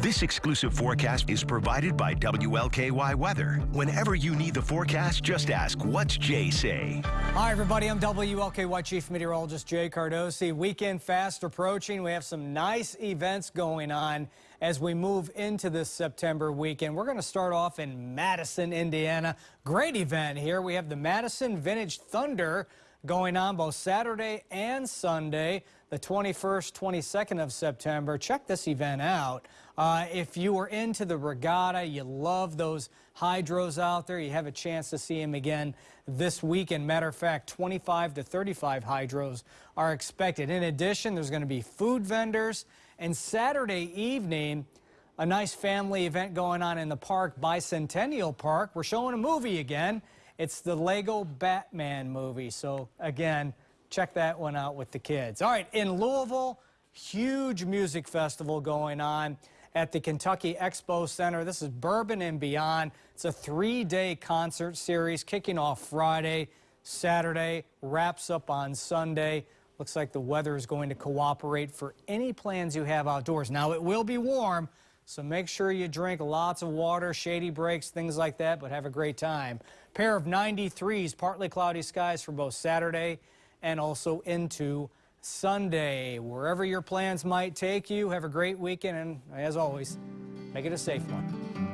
This exclusive forecast is provided by WLKY Weather. Whenever you need the forecast, just ask, what's Jay say? Hi, everybody. I'm WLKY Chief Meteorologist Jay Cardosi. Weekend fast approaching. We have some nice events going on as we move into this September weekend. We're going to start off in Madison, Indiana. Great event here. We have the Madison Vintage Thunder going on both Saturday and Sunday, the 21st, 22nd of September. Check this event out. Uh, if you were into the regatta, you love those hydros out there, you have a chance to see them again this weekend. Matter of fact, 25 to 35 hydros are expected. In addition, there's going to be food vendors. And Saturday evening, a nice family event going on in the park, Bicentennial Park. We're showing a movie again. It's the Lego Batman movie. So again, check that one out with the kids. All right, in Louisville, huge music festival going on at the Kentucky Expo Center. This is Bourbon and Beyond. It's a three-day concert series kicking off Friday, Saturday, wraps up on Sunday. Looks like the weather is going to cooperate for any plans you have outdoors. Now, it will be warm, so make sure you drink lots of water, shady breaks, things like that, but have a great time. Pair of 93s, partly cloudy skies for both Saturday and also into Sunday. Wherever your plans might take you, have a great weekend, and as always, make it a safe one.